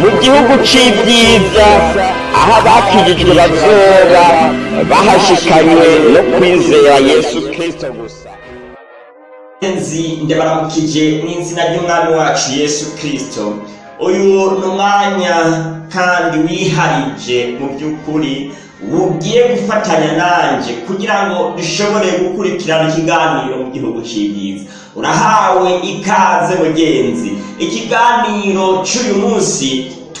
mu gihugu c'ibyiza aho abakijijwe bazoba bahashikanywe no kwizera yesu kristo gusa. Nzi ndabaramukije mu izina ry'umwami wacu yesu kristo. Uyu ni umwanya kandi wiharije mu by'ukuri ugiye gufatanya nanjye kugira ngo dushobore gukurikirana ikiganiro mu gihugu cy'ibyiza urahawe ikaze mugenzi. Ikiganiro cy'uyu munsi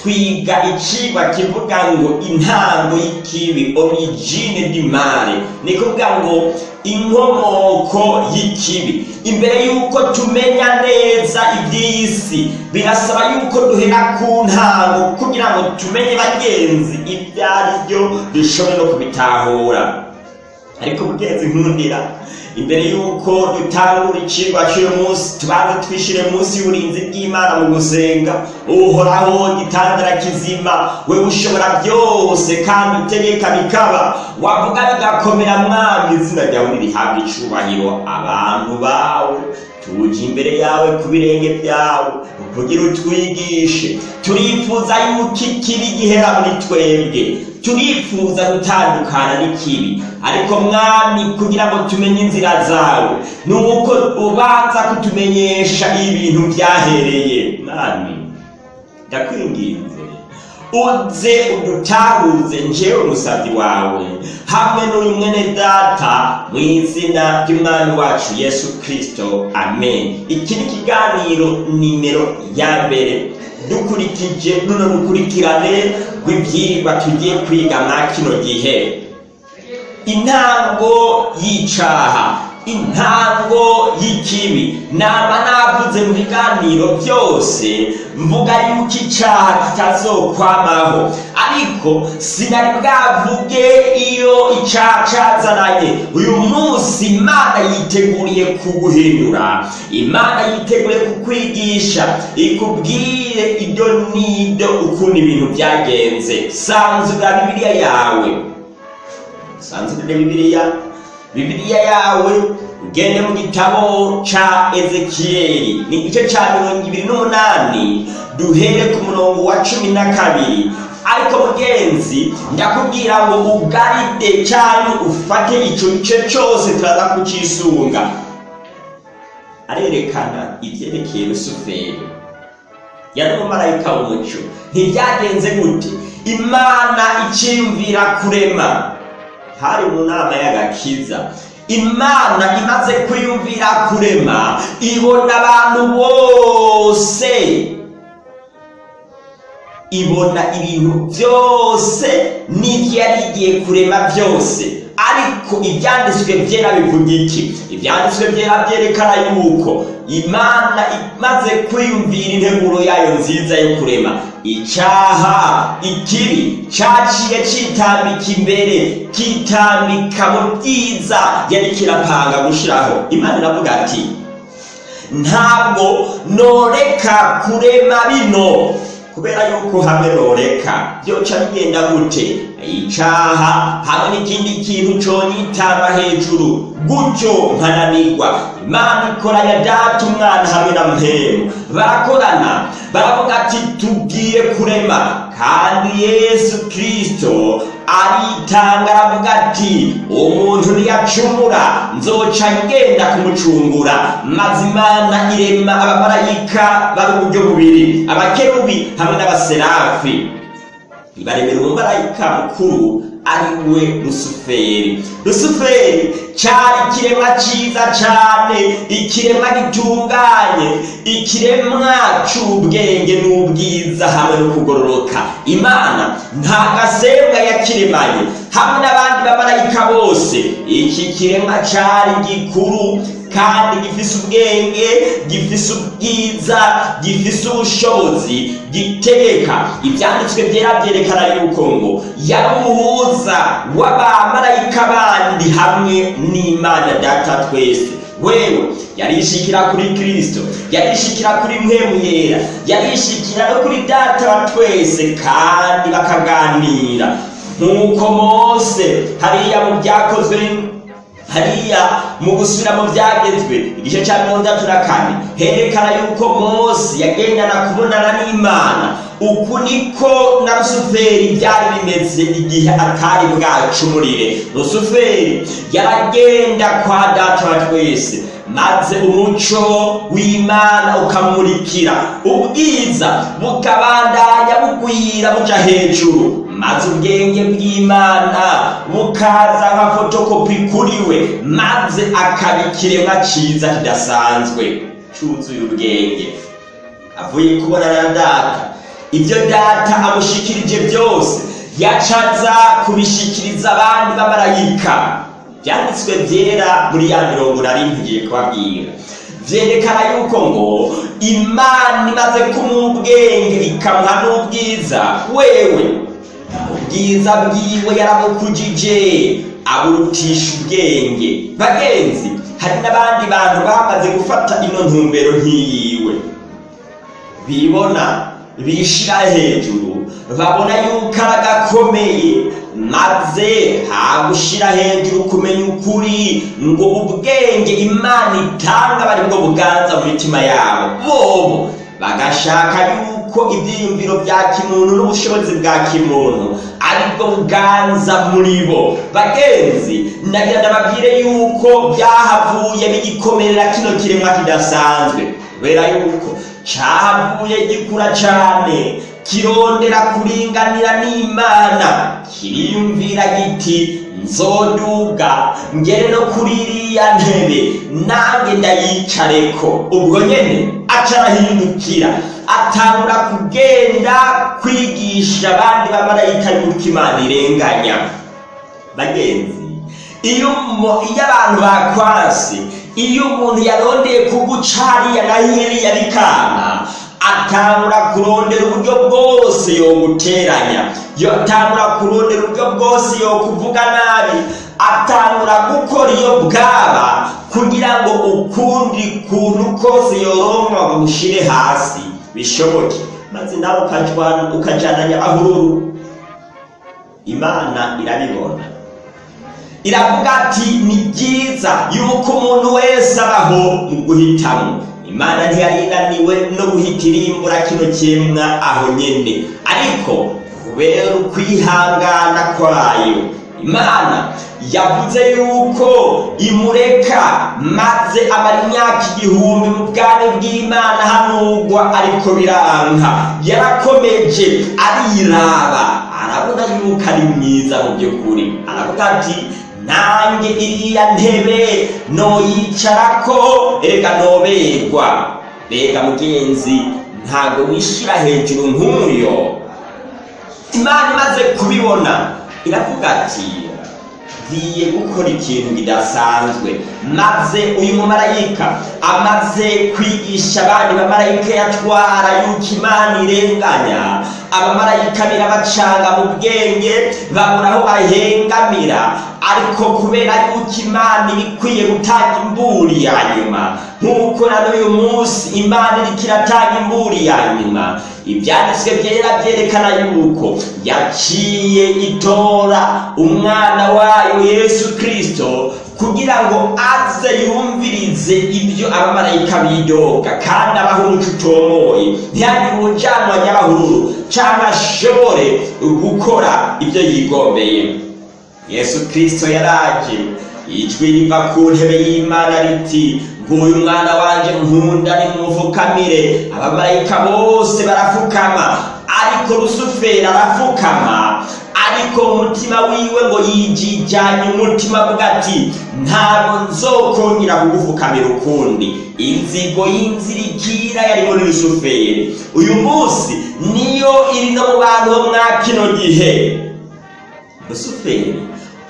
twiga icigwa kivuga ngo intango y'ikibi origine du male ni kuvuga ngo inkomoko y'ikibi. Imbere y'uko tumenya neza iby'isi birasaba y'uko duhera ku ntango kugira ngo tumenye bagenzi ibyo ari byo dushobore no kubitahura. Ariko mugenzi nkundira. Imbere y'uko dutangura icigwa cy'uyu munsi tubanze twishire munsi y'uburinzi bw'imana mu gusenga. Uhoraho gitandara kizima we ushobora byose kandi utegeka bikaba. Wavuga bigakomera mwami izina ryawe nirihabwa icubahiro abantu bawe. Tuje imbere yawe ku birenge byawe kugira utwigishe. Turifuza yuko ikibi gihera muri twebwe. Turifuza gutandukana n'ikibi. Ariko mwami kugira ngo tumenye inzira zawe ni uko ubanza kutumenyesha ibintu byahereye. Mwami ndakwinginze. Uze udutahuze njyewe umusabyi wawe. Hamwe n'uyu mwene data mu izina ry'umwami wacu yesu kristo. Amen. Iki ni ikiganiro nimero ya mbere. Dukurikije runo rukurikirane rw'ibyigwa tugiye kwiga mwa kino gihe. Intango y'icaha intango y'ikibi. Nama navuze mu biganiro byose mvuga yuko icaha kitazokwamaho. Ariko sinari bwavuge iyo icaha cazananye uyu munsi imana yiteguriye kuguhindura. Imana yiteguriye kukwigisha. Ikubwire ibyo n'ibyo ukuntu ibintu byagenze. Sanzura bibiliya yawe. Sanzura bibiliya. Bibiliya yawe. Ugende mu gitabo ca ezekiyeli ni igice ca mirongo ibiri n'umunani. Duhere ku murongo wa cumi na kabiri. Ariko mugenzi ndakubwira ngo ugaride cyane ufate ico gice cose turaza kucisunga. Arerekana ivyerekeye rusuferi yari umumarayika w'umuco. Ntibyagenze gute? Imana iciyumvira kurema. Hari mu nama y'agakiza. Imana imaze kwiyumvira kurema ibona abantu bose ibona ibintu byose n'ibyo yari igiye kurema byose ariko ibyanditswe byera bivuga iki? Ibyanditswe byera byerekana yuko imana imaze kwiyumvira integuro yayo nziza yo kurema. Icyaha ikibi cyaciye kitambika imbere kitambika mu byiza yari kirapanga gushyiraho imana iravuga ati ntabwo noreka kurema bino. Kubera yuko hamwe noreka byoca bigenda gute? Icaha hamwe n'ikindi kintu conyitamba hejuru. Gutyo nkananirwa imana ikoranya data umwana hamwe na mpemu barakorana baravuga ati tugiye kurema. Kandi yesu kristo aritanga aravuga ati umuntu ntiyacumura nzoca ngenda kumucungura maze imana irema abamarayika bari uburyo bubiri abakerubi hamwe n'abaserafi ibaremera umumarayika mukuru ari we rusuferi. Rusuferi cyari ikiremwa cyiza cyane ikiremwa gitunganye ikiremwa cy'ubwenge n'ubwiza hamwe no kugororoka. Imana nta gasembwa yakiremanye. Hamwe n'abandi bamarayika bose iki kiremwa cyari gikuru kandi gifise ubwenge gifise ubwiza gifise ubushobozi gitegeka. Ibyanditswe byera byerekana yuko ngo yari umuhuza w'abamarayika bandi hamwe n'imana data twese. Wewe yarishikira kuri kristo yarishikira kuri mpemu yera yarishikira no kuri data wa twese kandi bakaganira. Nk'uko mose hariya mu byakozwe hariya mu gusubira mu byagezwe. Igice cya mirongo itatu na kane herekana yuko mose yagendana kubonana n'imana. Uku niko na rusuferi byari bimeze igihe atari bwacumurire. Rusuferi yaragenda kwa data twese maze umuco w'imana ukamurikira. Ubwiza bukabandanya bugwira buja hejuru. Maze ubwenge bw'imana bukaza nka fotokopi kuri we. Maze akaba ikiremwa cyiza kidasanzwe. Cyuzuye ubwenge. Avuye kubonana na data. Ibyo data amushikirije byose. Yacaza kubishikiriza abandi b'amarayika. Byanditswe byera muri ya mirongo nari ngiye kubabwira. Byerekana yuko ngo imana imaze kumuha ubwenge ikamuha n'ubwiza. Wewe ubwiza bwiwe yaramukujije aburutisha ubwenge. Bagenzi hari n'abandi bantu bamaze gufata ino ntumbero nk'iyiwe. Bibona? Bishira hejuru. Babona yuko aragakomeye maze hagushira hejuru kumenya ukuri. Ngo ubwenge imana itanga bari bwo buganza mu mitima yabo. Bobo bagashaka yuko ibyiyumviro bya kimuntu n'ubushobozi bwa kimuntu ari bwo buganza muri bo. Bagenzi nagira ndababwire yuko byahavuye bigikomerera kino kiremwa kidasanzwe. Kubera yuko cyahavuye gikura cyane kirondera kuringanira n'imana. Kiriyumvira giti? Nzoduga ngere no kuri iriya ntebe nange ndayicareko. Ubwo nyene aca arahindukira. Atangura kugenda kwigisha abandi bamarayika yuko imana irenganya. Bagenzi iyo abantu bakwase iyo umuntu yarondeye kuguca hariya na hiriya bikana atangura kurondera uburyo bwose yoguteranya yotangura kurondera uburyo bwose yokuvuga nabi atangura gukora iyo bwaba kugira ngo ukundi kuntu kose yoronka bagushire hasi. Bishoboke. Maze nawe ukajananya ahururu imana irabibona. Iravuga ati ni byiza yuko umuntu wese abaho mu guhitamo imana ntiyari inaniwe no guhita irimbura kino kiremwa aho nyene. Ariko kubera ukwihangana kwayo imana yavuze yuko imureka maze amara imyaka igihumbi mu bwami bw'imana hanugwa ariko biranka. Yarakomeje ariraba. Arabona yuko ari mwiza mu by'ukuri. Aravuga ati nanjye iriya ntebe noyicarako erega noberwa mbega mugenzi ntabwo wishira hejuru nk'uyo imana imaze kubibona iravuga ati ngiye gukora ikintu kidasanzwe. Maze uyu mumarayika amaze kwigisha abandi bamarayika yatwara yuko imana irenganya. Abamarayika birabacanga mu bwenge babura aho bahengamira. Ariko kubera yuko imana iba ikwiye gutanga imburi ya nyuma nk'uko na n'uyu munsi imana iriko iratanga imburi ya nyuma ibyanditswe byera byerekana yuko yaciye itora umwana wayo yesu kristo kugira ngo aze yumvirize ibyo abamarayika bidoga kandi abaho umuco utomoye. Ntihagire ubujanwa nyabahururu cyangwa ashobore gukora ibyo yigombeye. Yesu kristo yaraje ijwi riva ku ntebe y'imana riti nguyu mwana wanje nkunda nimumufukamire abamarayika bose barafukama ariko rusuferi arafukama. Ariko umutima wiwe ngo yijijanye umutima avuga ati ntabwo nzokongera kugufukamira ukundi. Inzigo y'inzirikira yari muri rusuferi uyu munsi niyo iri no mu bantu bo mwa kino gihe. Rusuferi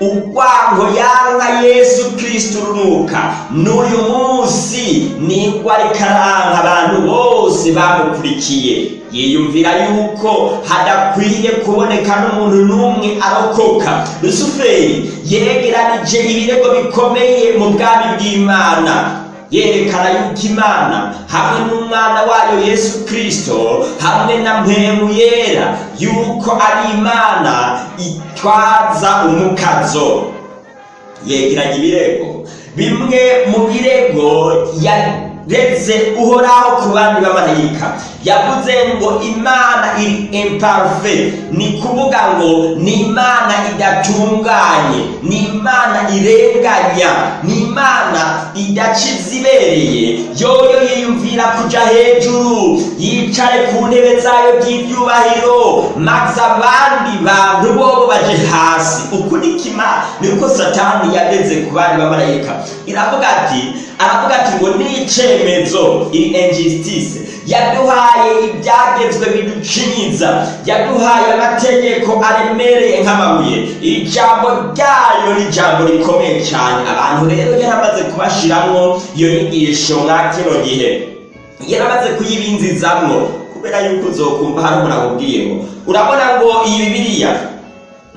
urwango yanga yesu kristo urunuka n'uyu munsi ni bwo ariko aranka abantu bose bamukurikiye yiyumvira yuko hadakwiye kuboneka n'umuntu n'umwe arokoka. Rusuferi yegeranije ibirego bikomeye mu bwami bw'imana. Yerekana yuko imana hamwe n'umwana wayo yesu kristo hamwe na mpemu yera yuko ari imana itwaza umukazo. Yegeranya ibirego. Bimwe mu birego yareze uhoraho ku bandi bamarayika yavuze ngo imana iri imparve. Ni kuvuga ngo ni imana idatunganye ni imana irenganya ni imana idaca izibereye yoyo yiyumvira kuja hejuru yicare ku ntebe zayo by'ibyubahiro maze abandi bantu bobo baje hasi. Ukurikima ni uko satani yageze ku bandi bamarayika iravuga ati aravuga ati ngo ni icemezo iri injustice yaduhaye ibyagezwe biducinyiza yaduhaye amategeko aremereye nk'amabuye. Ijambo ryayo ni ijambo rikomeye cyane. Abantu rero yaramaze kubashiramwo iyo nyigisho mwa kino gihe yaramaze kuyibinzizamwo kubera yuko uzokumva hari umuntu akubwiye ngo urabona ngo iyi bibiliya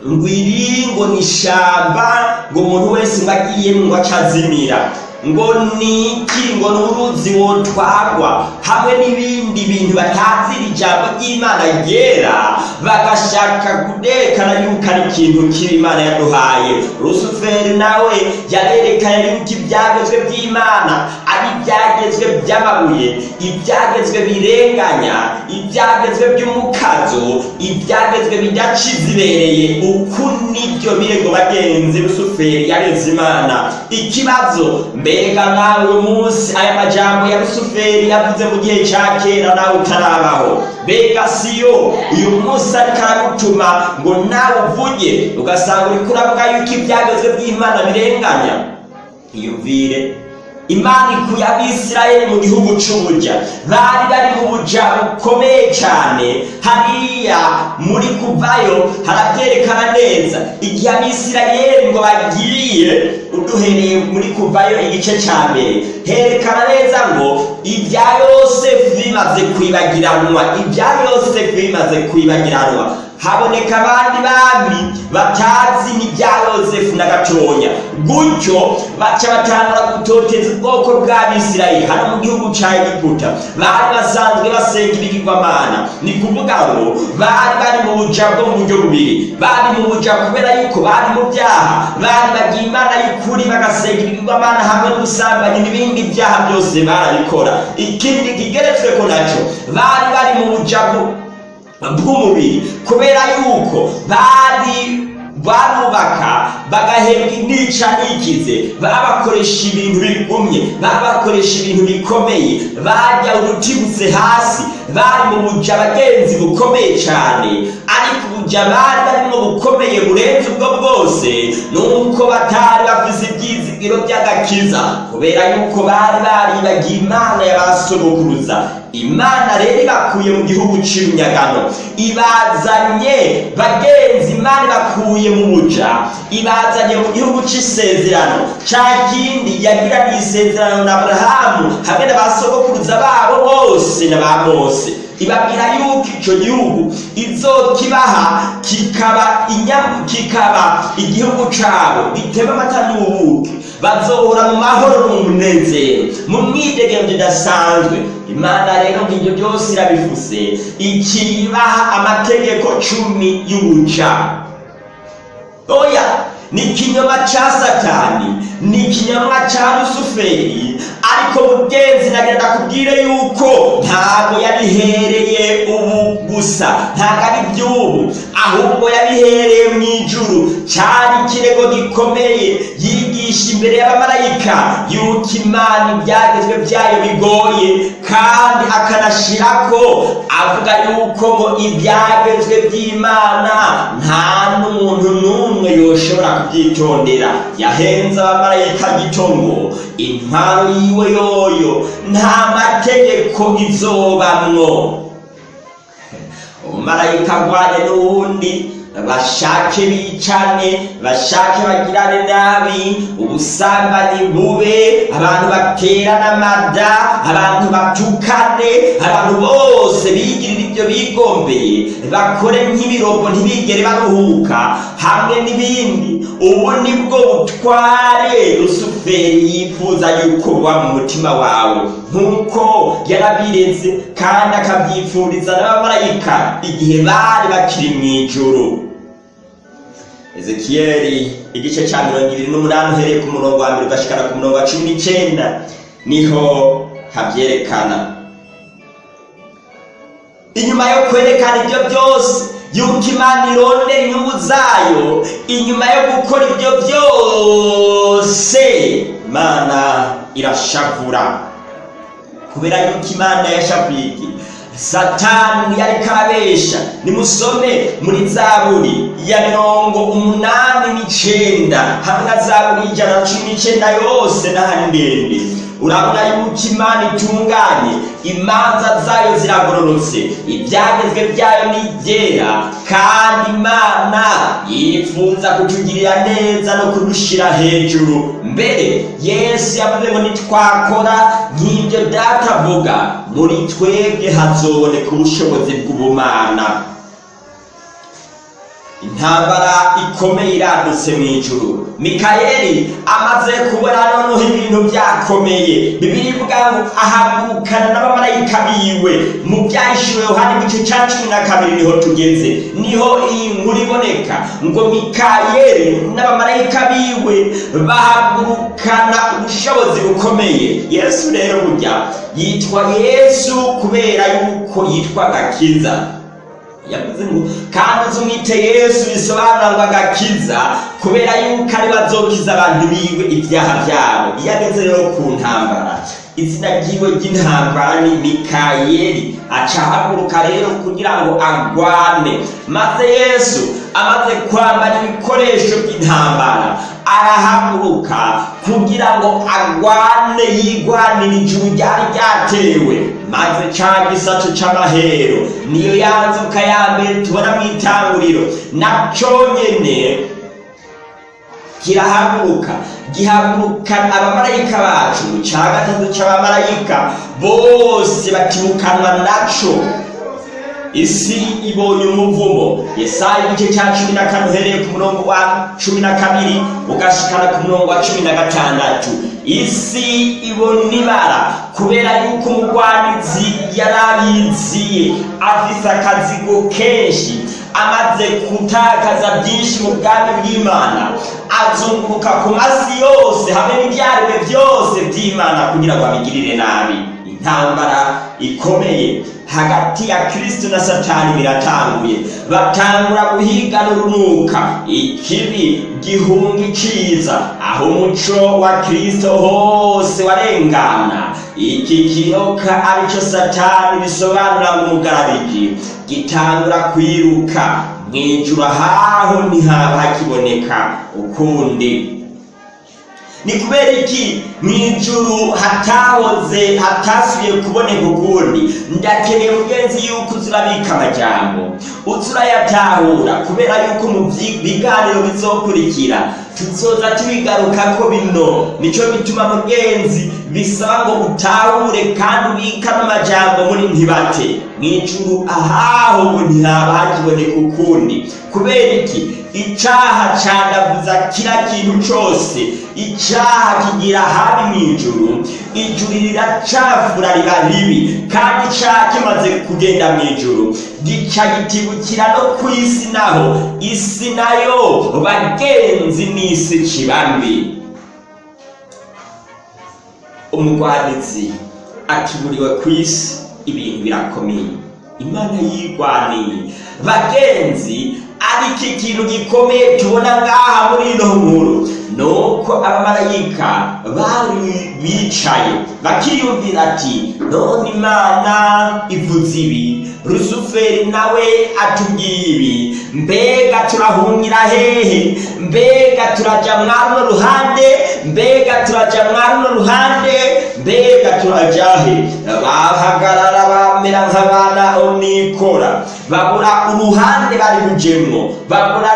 ngo iri ngo ni ishamba ngo umuntu wese ngo agiyemo ngo acazimira. Ngo niki ngo ni uruzi wotwarwa hamwe n'ibindi bintu batazira ijambo ry'imana ryera bagashaka kudekana yuko ari ikintu kibi imana yaduhaye. Rusuferi nawe yarerekanye yuko ibyagezwe by'imana ari ibyagezwe by'amabuye ibyagezwe birenganya ibyagezwe by'umukazo ibyagezwe bidaca izibereye uku ni byo birego bagenzi rusuferi yareze imana ikibazo mbega nawe munsi aya majambo ya rusuferi yavuze mu gihe cya kera nawe utarabaho. Mbega siyo uyu munsi ariko aragutuma ngo nawe uvuge ugasanga uriko uravuga yuko ibyagezwe by'imana birenganya. Iyumvire imana ikuye abisirayeli mu gihugu c'ubuja bari bari mu buja bukomeye cyane hariya muri kuvayo haravyerekana neza. Igihe abisirayeli ngo bagiye uduhereye muri kuvayo igice ca mbere. Herekana neza ngo ibya yosefu bimaze kwibagiranwa. Ibya yosefu bimaze kwibagiranwa. Haboneka abandi bami batazi n'ibya yosefu na gatonya gutyo baca batangura gutoteza ubwoko bw'abisirayeli hano mu gihugu ca egiputa bari basanzwe basenga ibigirwamana ni kuvuga ngo bari bari mu buja bwo mu buryo bubiri. Bari mu buja kubera yuko bari mu byaha. Bari bagiye imana y'ukuri bagasenga ibigirwamana hamwe n'ubusambanyi n'ibindi byaha byose barabikora. Ikindi kigeretsweko naco bari bari mu buja bw'umubiri kubera yuko bari barubaka bagahembwa intica n'ikize babakoresha ibintu bigumye babakoresha ibintu bikomeye barya urutibutse hasi bari mu buja bagenzi bukomeye cyane ariko ubuja bari bukomeye burenze ubwo bwose nuko batari bafise ibyizigiro by'agakiza kubera yuko bari baribagiye imana y'abasogokuruza. Imana rero ibakuye mu gihugu cy'imyagano ibazanye bagenzi imana ibakuye mu buja. Ibazanye mu gihugu cy'isezerano cya kindi yagiraniye isezerano na aburahamu hamwe na ba sogokuruza babo bose na ba mose ibabwira yuko icyo gihugu kikaba inyamu kikaba igihugu cyabo gitema amata n'ubuki. Bazohora mu mahoro n'umunezero mu mwidegemvyo idasanzwe imana rero ngibyo byose irabifuse ikibaha amategeko cumi y'ubuca oya ni ikinyoma ca satani ni ikinyoma ca rusuferi ariko mugenzi nagenda kubwire yuko. Ntabwo yabihereye ubu gusa ntabwo ari iby'ubu ahubwo yabihereye mu ijuru cyari ikirego gikomeye yigisha imbere y'abamarayika yuko imana ibyagezwe byayo bigoye kandi akanashirako avuga yuko ngo ibyagezwe by'imana nta n'umuntu n'umwe yoshobora kubyitondera. Yahenze abamarayika gito ngo intwaro yiwe yoyo nta mategeko izobamwo. Umumarayika agwane n'uwundi bashake bicane bashake bagirane nabi ubusambanyi bube abantu baterana amada abantu batukane abantu bose bigirira ibyo bigombeye. Bakore nk'ibirogo ntibigere baruhuka. Hamwe n'ibindi. Ubu ni bwo butware. Rusuferi yifuza yuko buba mu mutima wawe. Nk'uko yarabireze kandi akabyifuriza n'abamarayika igihe bari bakiri mu ijuru. Ezekiyeli igice cya mirongo ibiri n'umunani uhereye ku murongo wa mbere ugashikana ku murongo wa cumi n'icyenda ni ho habyerekana. Inyuma yo kwerekana ibyo byose yuko imana irondera inyungu zayo inyuma yo gukora ibyo byose imana irashavura. Kubera yuko imana yashavuye satani ntiyariko arabesha nimusome muri zaburi ya mirongo umunani n'icenda. Hamwe na zaburi y'ijana na cumi n'icenda yose n'ahari ndende. Urabona yuko imana itunganye. Imanza zayo ziragororotse. Ibyagezwe byayo ni ibyera. Kandi imana yifuza kutugirira neza no kudushyira hejuru. Mbere yesu yavuze ngo nitwakora nk'ibyo data avuga muri twebwe hazoboneka ubushobozi bw'ubumana. Intambara ikomeye iradutse mu ijuru. Mikayeli amaze kubona noneho ibintu byakomeye. Bibiri ivuga ngo ahagurukana n'abamarayika biwe. Mu byahishuwe yohani igice cya cumi na kabiri ni ho tugeze. Niho iyi nkuru iboneka. Ngo mikayeli n'abamarayika biwe bahagurukana ubushobozi bukomeye. Yesu rero burya yitwa yesu kubera yuko yitwa gakiza yavuze ngo kandi uzumwite yesu bisobanura ngo agakiza kubera yuko ari bazokiza abantu biwe ibyaha byabo. Iyo ageze rero ku ntambara izina ryiwe ry'intambara ni mikayeli. Aca ahaguruka rero kugira ngo agwane maze yesu amaze kwambara ibikoresho by'intambara arahaguruka kugira ngo agwane yigwanire ijuru ryari ryatewe. Maze ca gisaco c'amahero niyo yanzuka ya mbere tubona mu itanguriro. Naco nyene kirahaguruka gihagurukana abamarayika bacu ca gatatu c'abamarayika bose batibukanwa naco. Isi ibonye umuvumo. Yesaya igice cya cumi na kane uhereye ku murongo wa cumi na kabiri ugashikana ku murongo wa cumi na gatandatu. Isi ibona ibara kubera yuko umugwanizi yari abiziye afise akazigo kenshi. Amaze gutakaza byinshi mu bwami bw'imana. Azunguruka ku masi yose hamwe n'ibyaremwe byose by'imana kugira ngo abigirire nabi. Intambara ikomeye. Hagati ya kristo na satani biratanguye. Batangura guhigana urunuka ikibi gihunga iciza aho umuco wa kristo hose warengana. Iki kiyoka arico satani bisobanura ngo umugarabiji gitangura kwiruka. Mwijuru ahaho ntihaba hakiboneka. Ukundi ni kubera iki? Mu ijuru hatahoze hatasubiye kuboneka ukundi. Ndakeneye mugenzi yuko uzurabika amajambo. Uzurayatahura kubera yuko mu biganiro bizokurikira. Tuzoza tubigarukako bino. Nico bituma mugenzi bisaba ngo utahure kandi ubika n'amajambo muri ntibate. Mu ijuru ahaho ngo ntihaba hakiboneka ukundi. Kubera iki? Icaha candavuza kira kintu cose icaha kigira habi mu ijuru ijuru riracafura riba ribi kandi icaha kimaze kugenda mu ijuru. Gica gitibukira no ku isi naho isi na yo bagenzi n'isi kibambi umugwanizi akiburiwe ku isi ibintu birakomeye. Imana yigwaniye bagenzi ariko ikintu gikomeye tubona ngaha muri ino nkuru nuko abamarayika bari bicaye. Bakiyumvira ati none imana ivuze ibi. Rusuferi nawe atubwiye ibi. Mbega turahungira hehe? Mbega turaja mwaruno ruhande? Mbega turaja mwaruno ruhande? Mbega turajahe bahagarara bamera nk'abana onikora babura uruhande bari bujemwo babura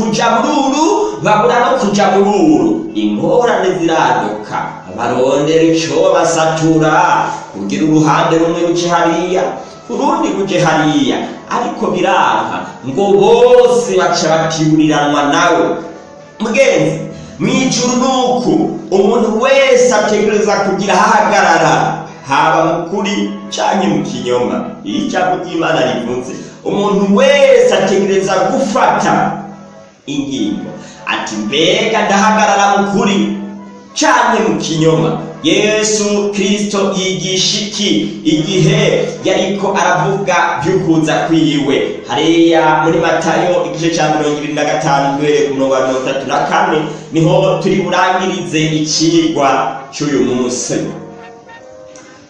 kuja mururu babura no kuja mururu ingorane ziraduka barondera ico basatura. Kugira uruhande rumwe ruje hariya urundi ruje hariya. Ariko biranka ngo bose baca batiburiranwa nawe. Mugenzi mwijuru nuku umuntu wese ategereza kugira ahahagarara. Haba mu kuri canke mu kinyoma. Iyo ijambo ry'imana rivuze umuntu wese ategereza gufata. Ingingo. Ati mbega ndahagarara mu kuri canke mu kinyoma? Yesu kristo yigisha iki? Igihe yariko aravuga vy'ukuza kwiwe. Hariya muri matayo igice ca mirongo ibiri na gatanu duhereye ku murongo wa mirongo itatu na kane ni ho turi burangirize icigwa c'uyu munsi.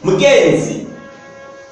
Mugenzi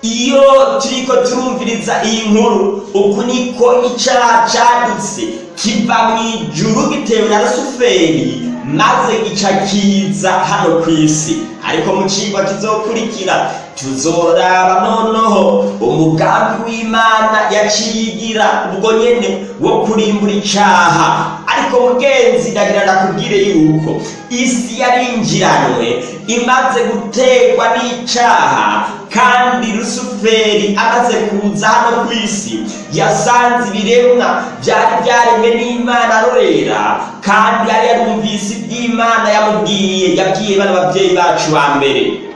iyo turiko turumviriza iyi nkuru uku niko icaha cadutse kiva mw'ijuru gitewe na rusuferi maze gica kiza hano ku isi. Ariko mu cigwa kizokurikira tuzoraba noneho umugambi w'imana yaciyigira ubwo nyene wo kurimbura icaha. Ariko mugenzi ndagira ndakubwire yuko isi yarinjiranwe imaze gutegwa n'icaha kandi rusuferi amaze kuza hano ku isi yasanze ibiremwa byari byaremwe n'imana arorera kandi yari yarumvise iby'imana yamubwiye yabwiye bano babyeyi bacu ba mbere.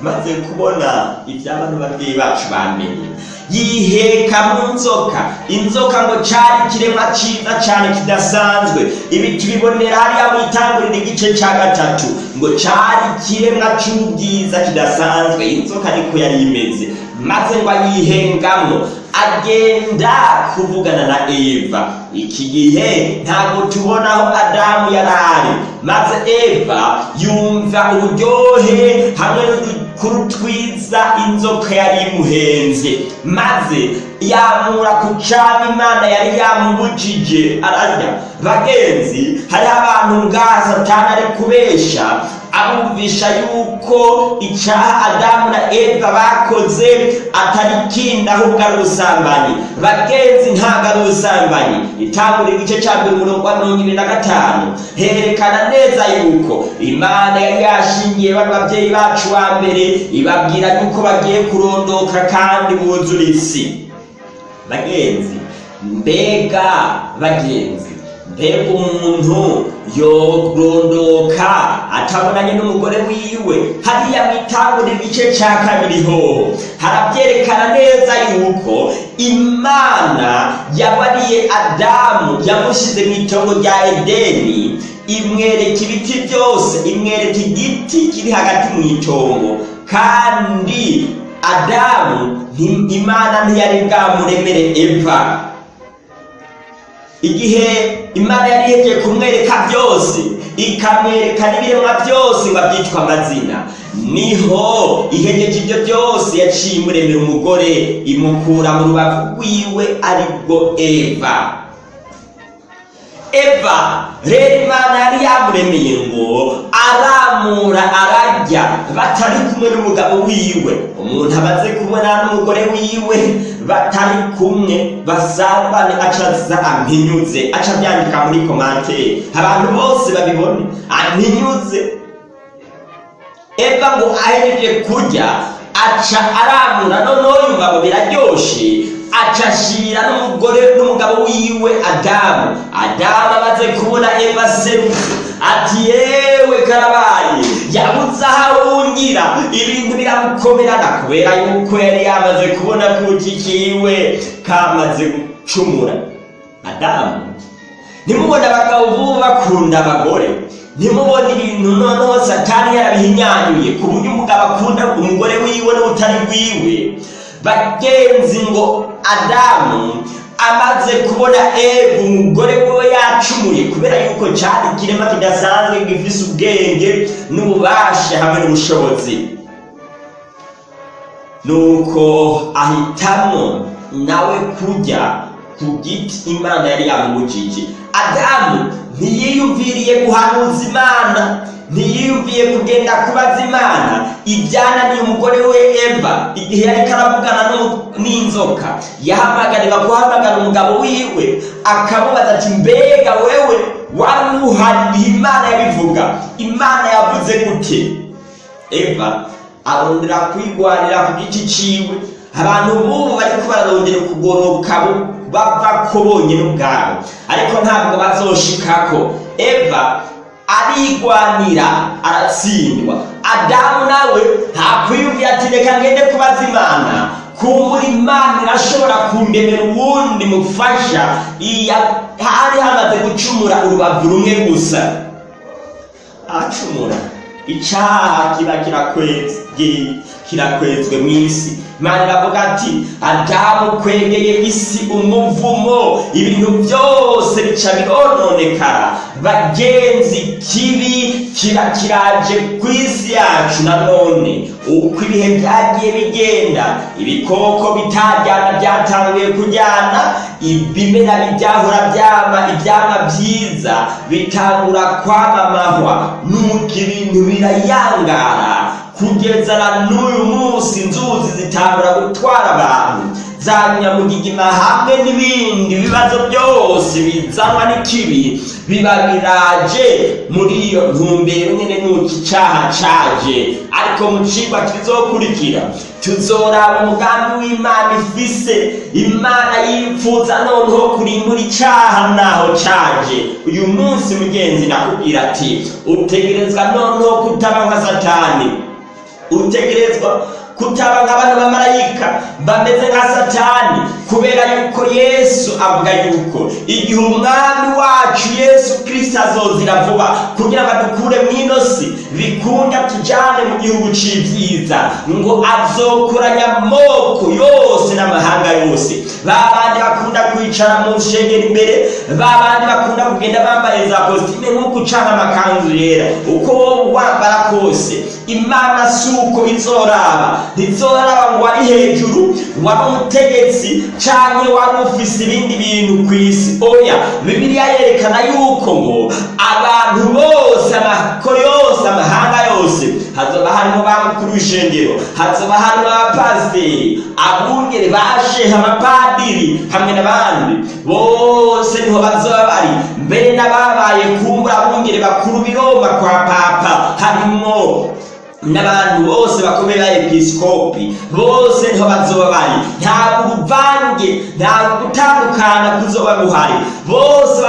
Maze kubona iby'abano babyeyi bacu bamenye. Yiheka mu nzoka. Inzoka ngo cari ikiremwa ciza cane kidasanzwe. Ibi tubibonera hariya mwitangurira igice ca gatatu. Ngo cari ikiremwa c'ubwiza kidasanzwe. Inzoka niko yari imeze. Maze ngo ayihengamwo agenda kuvugana na eva. Iki gihe ntabwo tubona aho adamu yari ari. Maze eva yumva uburyohe hamwe n'udukuru twiza inzoka yari imuhenze maze yamura ku cana imana yari yamubujije ararya. Bagenzi hariho abantu ngaha satani ari kubesha abumvisha yuko icaha adamu na eva bakoze atari kindi ahubwo ari ubusambanyi bagenzi ntabwo ari ubusambanyi itangura igice ca mbere umurongo wa mirongo ibiri na gatanu. Herekana neza yuko imana yari yashingiye bano babyeyi bacu wa mbere ibabwira yuko bagiye kurondoka kandi buzura isi. Bagenzi mbega bagenzi. Mbega umuntu yorondoka atabonanye n'umugore wiwe. Hariya mwitangura igice ca kabiri hoho harabyerekana neza yuko imana yabariye adamu yamushyize mu itongo rya edeni. Imwereka ibiti byose imwereka igiti kiri hagati mu itongo. Kandi adamu imana ntiyari bwamuremere eva. Igihe imana yari yegeye kumwereka byose ikamwereka n'ibiremwa byose ngo abyitwa amazina. Niho ihegeje ibyo byose yaciye imuremera umugore imukura mu rubavu rwiwe ari bwo eva. Eva rero imana yari yamuremeye ngo aramura ararya batari kumwe n'umugabo wiwe. Umuntu amaze kubona n'umugore wiwe batari kumwe basambane acaza ampinyuze aca abyandika muri komantere abantu bose babibone ampinyuze. Eva ngo ahereje kurya aca aramura. Noneho yumva ngo biraryoshe aca ashira n'umugore n'umugabo wiwe adamu. Adamu amaze kubona eva serutse ati yewe karabaye yabuze aho arungira ibintu biramukomerana kubera yuko yari yamaze kubona kuki kiwe kamaze gucumura. Adamu ntimubone abagabo bubu bakunda abagore. Ntimubone ibintu noneho satani yarabihinyanyuye ku buryo umugabo akunda umugore wiwe n'ubutari bwiwe. Bagenzi ngo adamu amaze kubona eva umugore we yacumuye kubera yuko cyari ikirema kidasanzwe gifise ubwenge n'ububasha hamwe n'ubushobozi. Nuko ahitamo nawe kujya ku giti imana yari yamubujije. Adamu ntiyiyumviriye guhanuza imana ntiyiyumviye kugenda kubaza imana. Ibyananiye umugore we eva. Igihe yariko aravugana n'inzoka yahamagarirwa guhamagara umugabo wiwe akamubaza ati mbega wewe wari uhari imana yabivuga? Imana yavuze gute? Eva arondera kwigwanira ku giti ciwe. Abantu bubu bariko bararondera ukugoroka bava ko bonyine ubwabo ariko ntabwo bazoshikako. Eva arigwanira aratsindwa. Adamu nawe ntakwiyumvira ati reka ngende kubaza imana. Kumbura imana irashobora kundemera uwundi mufasha. Hari hamaze gucumura urubavu rumwe gusa. Acumura icaha kiba kirakwezwe kirakwezwe mu isi. Imana iravuga ati adamu kwegeye isi umuvumo ibintu byose bica birononekara. Bagenzi kibi kiba kiraje ku isi yacu nanone uko ibihe byagiye bigenda ibikoko bitajyana byatanguye kujyana ibimera byahora byama ibyama byiza bitangura kwamamahwa. Nuko ibintu birayangara. Kugeza na n'uyu munsi inzuzi zitangura gutwara abantu. Za nyamugigima hamwe n'ibindi bibazo byose bizanwa n'ikibi. Biba biraje muri iyo ntumbero nyine nuko icaha caje. Ariko mu cigwa kizokurikira tuzoraba umugambi w'imana ifise. Imana yipfuza noneho kurimbura icaha naho caje. Uyu munsi mugenzi nakubwira ati utegerezwa noneho kutaba nka satani. Utegerezwa kutaba nk'abantu b'amarayika bameze nka satani kubera yuko yesu avuga yuko igihe umwami wacu yesu kirisito azozira vuba kugira ngo adukure mu ino si bikunda tujyane mu gihugu c'ibyiza ngo azokoranya amoko yose n'amahanga yose. Ba bandi bakunda kwicara mu nshengero imbere ba bandi bakunda kugenda bambaye za kositime nk'uko ucana amakanzu yera. Uko wowe wambara kose imana si uko izoraba ntizoraba ngo wari hejuru wari umutegetsi canke wari ufise ibindi bintu ku isi oya bibiliya yerekana yuko ngo abantu bose amako yose amahanga yose hazoba harimo ba mukuru w'ishengero hazoba harimo abapasiteri abungere basheha abapadiri hamwe n'abandi. Bose ni ho bazoba bari. Mbere n'ababaye kumbura abungere bakuru biroma kwa papa harimo n'abantu bose bakomeye ba episkopi bose niho bazoba bari. Nta uruvange nta gutandukana kuzoba guhari bose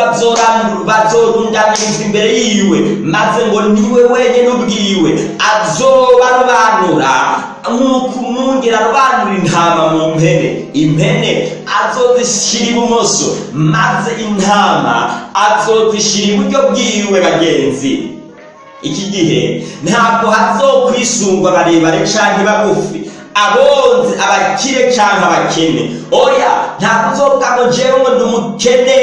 bazorundanyirizwa imbere yiwe maze ngo niwe wenyine ubwiwe. Azoba arobanura nk'uko umwungeri arobanura intama mu mpene. Impene azozishyira ibumoso maze intama azozishyira iburyo bwiwe bagenzi iki gihe ntabwo hazokwisungwa barebare canke bagufi. Abonzi abakire canke abakene. Oya ntabwo jewe ngo ndi umukene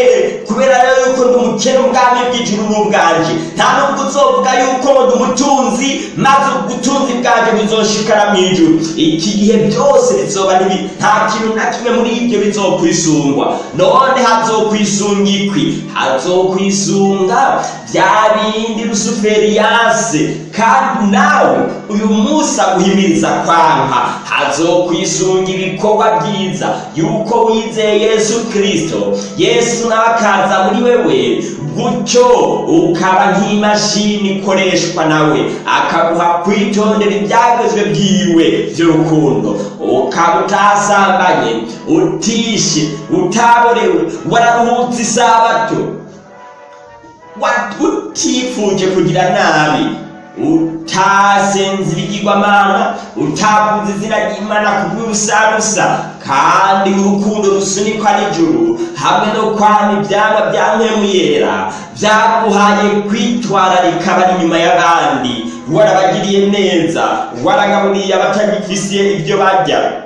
kubera yuko ndi umukene ubwami bw'ijuru n'ubwanje nta nubwo uzovuga yuko ndi umutunzi maze ubutunzi bwanje buzoshikara mu ijuru iki gihe byose bizoba nibi nta kintu na kimwe muri ibyo bizokwisungwa none hazokwisunga ikwi hazokwisunga bya bindi rusuferi yase kandi nawe uyu munsi aguhimiriza kwanka hazokwisunga ibikorwa byiza yuko wizeye yesu kirisito yesu nawe akaza muri wewe. Gutyo ukaba nk'imashini ikoreshwa nawe. Akaguha kwitondera ibyagezwe byiwe by'urukundo. Ukaba utasambanye utishe utaborewe wararuhutse isabato. Utifuje kugira nabi. Utasenze ibigirwamana utavuze izina ry'imana kubw'ubusabusa kandi urukundo rusunikwa n'ijuru hamwe no kwama ibyanga bya yera byaguhaye kwitwararika bari inyuma y'abandi. Warabagiriye neza waragaburiye abatagifisiye ibyo barya.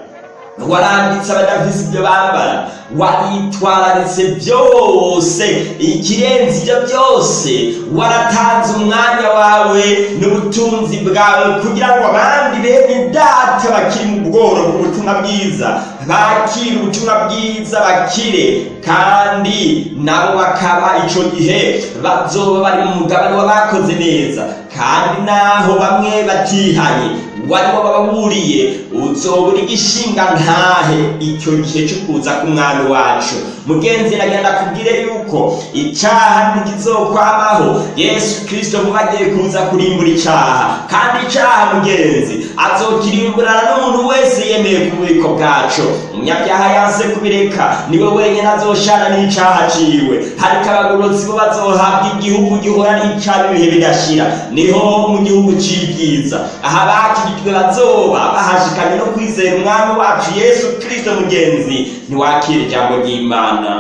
Waranditse abadafise ibyo bambara waritwararitse byose ikirenze ibyo byose. Waratanze umwanya wawe n'ubutunzi bwawe kugira ngo abandi bene data bakiri mu bworo bw'ubutumwa bwiza. Bakire ubutumwa bwiza bakire kandi nabo bakaba icyo gihe bazoba bari mu mugabane w'abakoze neza. Kandi naho bamwe batihanye waribo bababuriye uzobura igishinga ntahe icyo gihe cyo kuza k'umwami wacu. Mugenzi nagenda kubwire yuko icyaha ntikizokwamaho. Yesu kirisito vuba agiye kuza kurimbura icyaha kandi icyaha mugenzi azokirimburana n'umuntu wese yemeye ku bubiko bwacu. Umunyabyaha yanse kubireka ni we wenyine azoshana n'icyaha ciwe. Ariko abagororotsi bo bazohabwa igihugu gihora n'icyaha ibihe bidashira. Niho mu gihugu c'ibyiza. Aho abakijijwe bazoba bahashikanye no kwizera umwami wacu yesu kristo mugenzi. Ntiwakira ijambo ry'imana.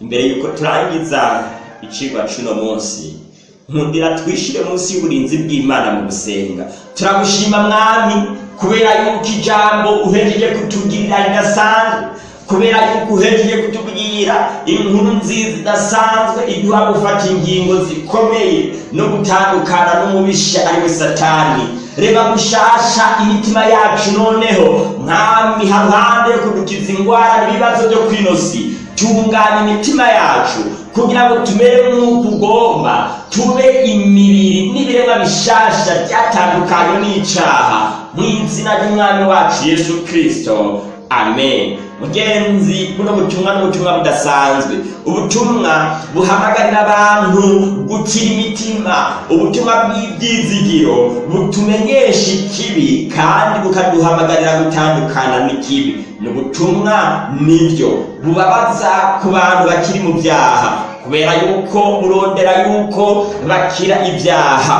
Imbere yuko turangiza icigwa c'uno munsi nkundira twishire munsi y'uburinzi bw'imana mu gusenga. Turagushima mwami kubera yuko ijambo uhejeje kutugirira ridasanzwe kubera yuko uhejeje kutubwira inkuru nziza idasanzwe iduha gufata ingingo zikomeye no gutandukana n'umubisha ari we satani. Reba gushasha imitima yacu noneho mwami haruhande yo kudukiza ingwara n'ibibazo byo kwinosi. Tunganya imitima yacu kugira ngo tumere nk'uko ugomba tube imibiri n'ibiremwa bishasha byatandukanye n'icaha mu izina ry'umwami wacu yesu kristo. Amen. Mugenzi buno butumwa n'ubutumwa budasanzwe. Ubutumwa buhamagarira abantu gukira imitima. Ubutumwa bw'ibyizigiro butumenyesha ikibi kandi bukaduhamagarira gutandukana n'ikibi. Ni ubutumwa ni byo bubabaza ku bantu bakiri mu byaha kubera yuko burondera yuko bakira ibyaha.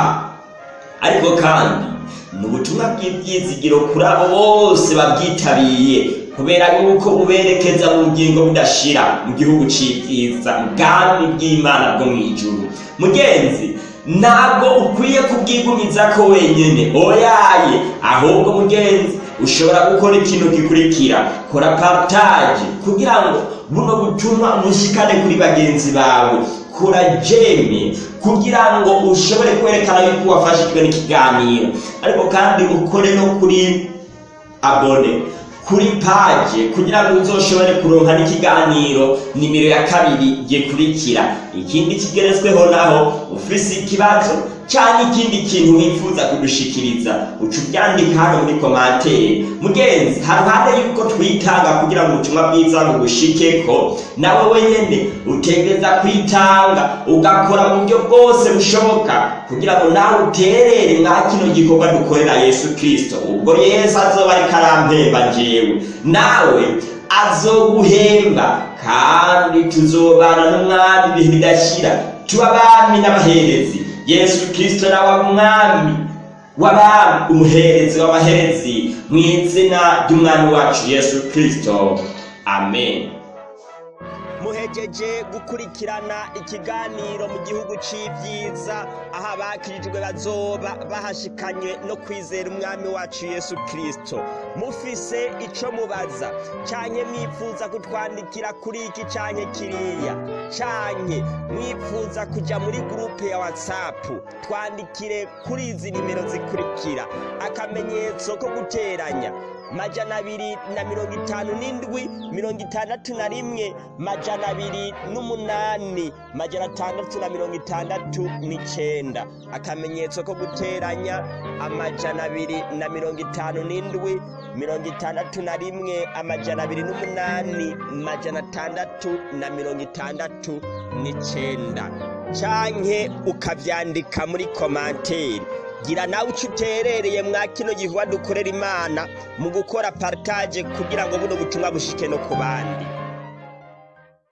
Ariko kandi ni ubutumwa bw'ibyizigiro kuri abo bose babwitabiriye kubera yuko buberekeza mu bugingo budashira mu gihugu c'ibyiza ubwami bw'imana bwo mu ijuru. Mugenzi ntabwo ukwiye kubwigumiza ko wenyene oyaye ahubwo mugenzi ushobora gukora ikintu gikurikira. Kora partage kugira ngo buno butumwa umushikane kuri bagenzi bawe. Kora jeme kugira ngo ushobore kwerekana yuko wafashijwe n'ikiganiro. Ariko kandi ukore no kuri abone kuri paje kugira ngo uzoshobore kuronka n'ikiganiro nimero ya kabiri gikurikira. Ikindi kigeretsweho naho ufise ikibazo canke ikindi kintu wifuza kudushikiriza. Uca ubyandika hano muri komantere mugenzi haruhande yuko twitanga kugira ngo ubutumwa bwiza bugushikeko nawe wenyene utegereza kwitanga ugakora mu buryo bwose bushoboka kugira ngo nawe uterere mwa kino gikorwa dukorera yesu kristo. Ubwo yesu azoba ariko arampemba jewe nawe azoguhemba kandi tuzobana n'umwami ibihe bidashira. Tuba abami n'abaherezi. Yesu kristo nawe umwami w'abami umuherezi w'abaherezi mu izina ry'umwami wacu yesu kristo. Amen. Muhejeje gukurikirana ikiganiro mu gihugu c'ibyiza aho abakirijwe bazoba bahashikanye no kwizera umwami wacu yesu kristo. Mufise ico mubaza. Canke mwifuza kutwandikira kuri iki canke kiriya? Canke mwifuza kuja muri gurupe ya whatsapp. Twandikire kuri izi nimero zikurikira. Akamenyetso ko guteranya. Majana abiri na mirongo itanu n'indwi mirongo itandatu na rimwe majana abiri n'umunani majana atandatu na mirongo itandatu n'icenda. Akamenyetso ko guteranya amajana abiri na mirongo itanu n'indwi mirongo itandatu na rimwe amajana abiri n'umunani majana atandatu na mirongo itandatu n'icenda. Canke ukavyandika muri komanteri gira nawe uco uterereye mwa kino gihuwa dukorera imana mu gukora partage kugira ngo buno butumwa bushike no ku bandi.